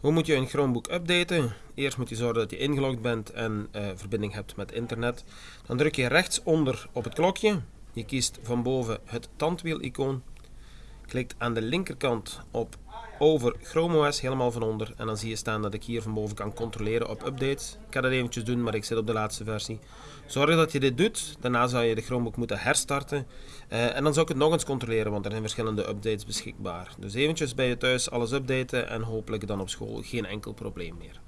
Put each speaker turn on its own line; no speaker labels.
Hoe moet je een Chromebook updaten? Eerst moet je zorgen dat je ingelogd bent en uh, verbinding hebt met internet. Dan druk je rechtsonder op het klokje. Je kiest van boven het tandwiel-icoon. Klikt aan de linkerkant op over Chrome OS helemaal van onder. En dan zie je staan dat ik hier van boven kan controleren op updates. Ik ga dat eventjes doen, maar ik zit op de laatste versie. Zorg dat je dit doet. Daarna zou je de Chromebook moeten herstarten. Uh, en dan zou ik het nog eens controleren, want er zijn verschillende updates beschikbaar. Dus eventjes bij je thuis alles updaten en hopelijk dan op school geen enkel probleem meer.